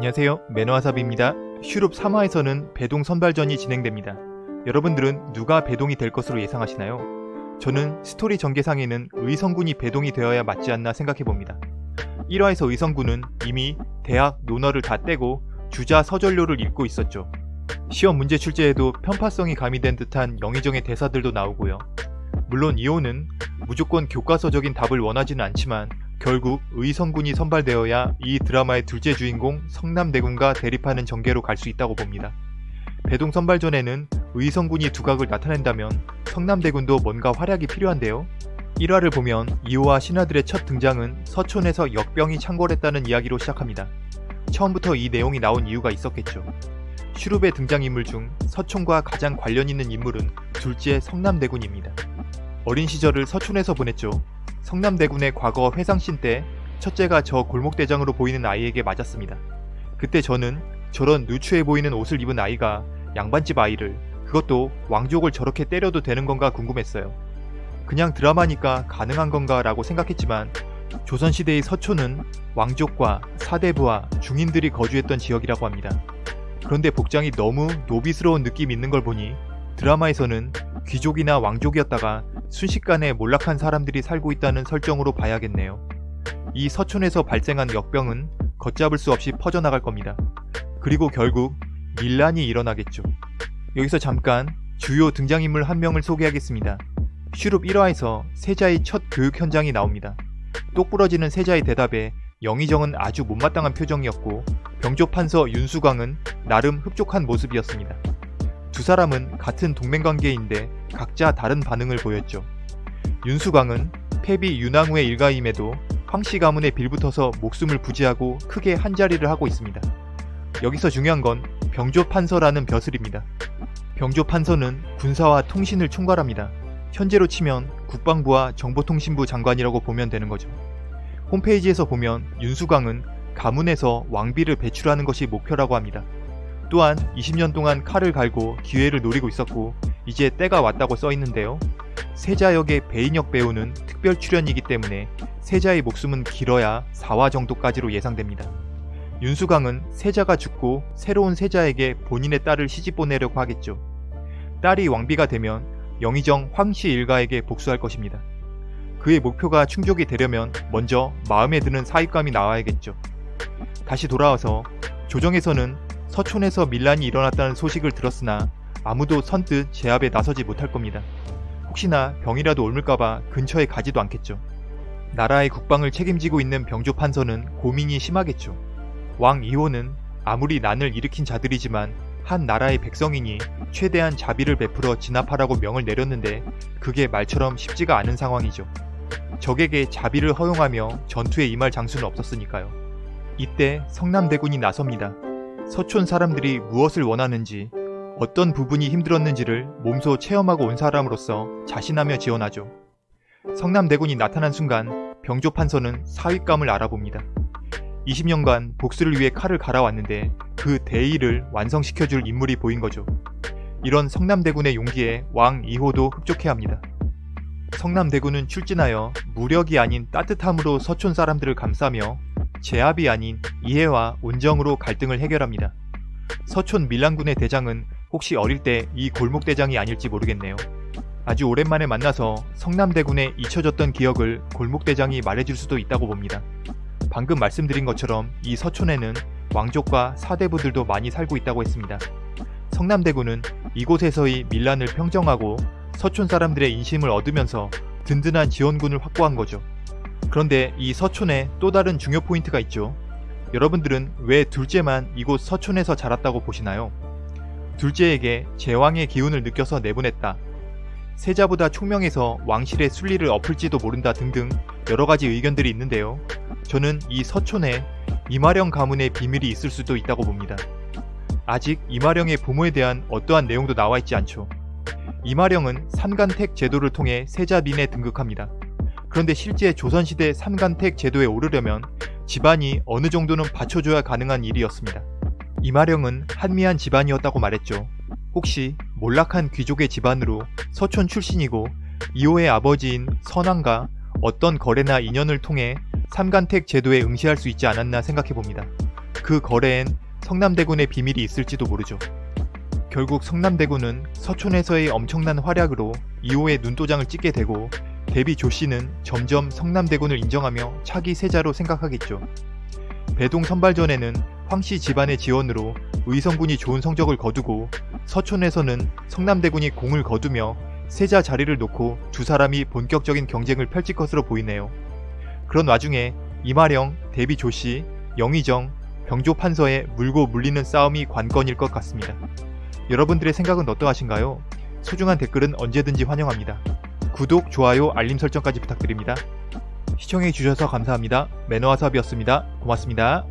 안녕하세요 매너와삽입니다. 슈룹 3화에서는 배동 선발전이 진행됩니다. 여러분들은 누가 배동이 될 것으로 예상하시나요? 저는 스토리 전개상에는 의성군이 배동이 되어야 맞지 않나 생각해봅니다. 1화에서 의성군은 이미 대학 논어를 다 떼고 주자 서전료를 읽고 있었죠. 시험 문제 출제에도 편파성이 가미된 듯한 영의정의 대사들도 나오고요. 물론 이호는 무조건 교과서적인 답을 원하지는 않지만 결국 의성군이 선발되어야 이 드라마의 둘째 주인공 성남대군과 대립하는 전개로 갈 수 있다고 봅니다. 배동 선발전에는 의성군이 두각을 나타낸다면 성남대군도 뭔가 활약이 필요한데요. 1화를 보면 이호와 신하들의 첫 등장은 서촌에서 역병이 창궐했다는 이야기로 시작합니다. 처음부터 이 내용이 나온 이유가 있었겠죠. 슈룹의 등장인물 중 서촌과 가장 관련 있는 인물은 둘째 성남대군입니다. 어린 시절을 서촌에서 보냈죠. 성남대군의 과거 회상신 때 첫째가 저 골목대장으로 보이는 아이에게 맞았습니다. 그때 저는 저런 누추해 보이는 옷을 입은 아이가 양반집 아이를 그것도 왕족을 저렇게 때려도 되는 건가 궁금했어요. 그냥 드라마니까 가능한 건가 라고 생각했지만 조선시대의 서촌은 왕족과 사대부와 중인들이 거주했던 지역이라고 합니다. 그런데 복장이 너무 노비스러운 느낌 있는 걸 보니 드라마에서는 귀족이나 왕족이었다가 순식간에 몰락한 사람들이 살고 있다는 설정으로 봐야겠네요. 이 서촌에서 발생한 역병은 걷잡을 수 없이 퍼져나갈 겁니다. 그리고 결국 밀란이 일어나겠죠. 여기서 잠깐 주요 등장인물 한 명을 소개하겠습니다. 슈룹 1화에서 세자의 첫 교육 현장이 나옵니다. 똑부러지는 세자의 대답에 영의정은 아주 못마땅한 표정이었고 병조판서 윤수광은 나름 흡족한 모습이었습니다. 두 사람은 같은 동맹관계인데 각자 다른 반응을 보였죠. 윤수광은 패비 윤왕후의 일가임에도 황씨 가문에 빌붙어서 목숨을 부지하고 크게 한자리를 하고 있습니다. 여기서 중요한 건 병조판서라는 벼슬입니다. 병조판서는 군사와 통신을 총괄합니다. 현재로 치면 국방부와 정보통신부 장관이라고 보면 되는 거죠. 홈페이지에서 보면 윤수광은 가문에서 왕비를 배출하는 것이 목표라고 합니다. 또한 20년 동안 칼을 갈고 기회를 노리고 있었고 이제 때가 왔다고 써있는데요. 세자 역의 배인혁 배우는 특별 출연이기 때문에 세자의 목숨은 길어야 4화 정도까지로 예상됩니다. 윤수강은 세자가 죽고 새로운 세자에게 본인의 딸을 시집 보내려고 하겠죠. 딸이 왕비가 되면 영의정 황씨 일가에게 복수할 것입니다. 그의 목표가 충족이 되려면 먼저 마음에 드는 사익감이 나와야겠죠. 다시 돌아와서 조정에서는 서촌에서 밀란이 일어났다는 소식을 들었으나 아무도 선뜻 제압에 나서지 못할 겁니다. 혹시나 병이라도 옮을까봐 근처에 가지도 않겠죠. 나라의 국방을 책임지고 있는 병조 판서는 고민이 심하겠죠. 왕 2호는 아무리 난을 일으킨 자들이지만 한 나라의 백성이니 최대한 자비를 베풀어 진압하라고 명을 내렸는데 그게 말처럼 쉽지가 않은 상황이죠. 적에게 자비를 허용하며 전투에 임할 장수는 없었으니까요. 이때 성남대군이 나섭니다. 서촌 사람들이 무엇을 원하는지 어떤 부분이 힘들었는지를 몸소 체험하고 온 사람으로서 자신하며 지원하죠. 성남대군이 나타난 순간 병조판서는 사윗감을 알아봅니다. 20년간 복수를 위해 칼을 갈아왔는데 그 대의를 완성시켜줄 인물이 보인 거죠. 이런 성남대군의 용기에 왕 2호도 흡족해 합니다. 성남대군은 출진하여 무력이 아닌 따뜻함으로 서촌 사람들을 감싸며 제압이 아닌 이해와 온정으로 갈등을 해결합니다. 서촌 밀란군의 대장은 혹시 어릴 때 이 골목대장이 아닐지 모르겠네요. 아주 오랜만에 만나서 성남대군에 잊혀졌던 기억을 골목대장이 말해줄 수도 있다고 봅니다. 방금 말씀드린 것처럼 이 서촌에는 왕족과 사대부들도 많이 살고 있다고 했습니다. 성남대군은 이곳에서의 밀란을 평정하고 서촌 사람들의 인심을 얻으면서 든든한 지원군을 확보한 거죠. 그런데 이 서촌에 또 다른 중요 포인트가 있죠. 여러분들은 왜 둘째만 이곳 서촌에서 자랐다고 보시나요? 둘째에게 제왕의 기운을 느껴서 내보냈다. 세자보다 총명해서 왕실의 순리를 엎을지도 모른다 등등 여러가지 의견들이 있는데요. 저는 이 서촌에 이마령 가문의 비밀이 있을 수도 있다고 봅니다. 아직 이마령의 부모에 대한 어떠한 내용도 나와 있지 않죠. 이마령은 삼간택 제도를 통해 세자민에 등극합니다. 그런데 실제 조선시대 삼간택 제도에 오르려면 집안이 어느 정도는 받쳐줘야 가능한 일이었습니다. 이마령은 한미한 집안이었다고 말했죠. 혹시 몰락한 귀족의 집안으로 서촌 출신이고 이호의 아버지인 선왕과 어떤 거래나 인연을 통해 삼간택 제도에 응시할 수 있지 않았나 생각해봅니다. 그 거래엔 성남대군의 비밀이 있을지도 모르죠. 결국 성남대군은 서촌에서의 엄청난 활약으로 2호의 눈도장을 찍게 되고 데뷔 조 씨는 점점 성남대군을 인정하며 차기 세자로 생각하겠죠. 배동 선발전에는 황씨 집안의 지원으로 의성군이 좋은 성적을 거두고 서촌에서는 성남대군이 공을 거두며 세자 자리를 놓고 두 사람이 본격적인 경쟁을 펼칠 것으로 보이네요. 그런 와중에 이마령, 데뷔 조씨, 영의정, 병조 판서의 물고 물리는 싸움이 관건일 것 같습니다. 여러분들의 생각은 어떠하신가요? 소중한 댓글은 언제든지 환영합니다. 구독, 좋아요, 알림 설정까지 부탁드립니다. 시청해주셔서 감사합니다. 매너와삽이었습니다. 고맙습니다.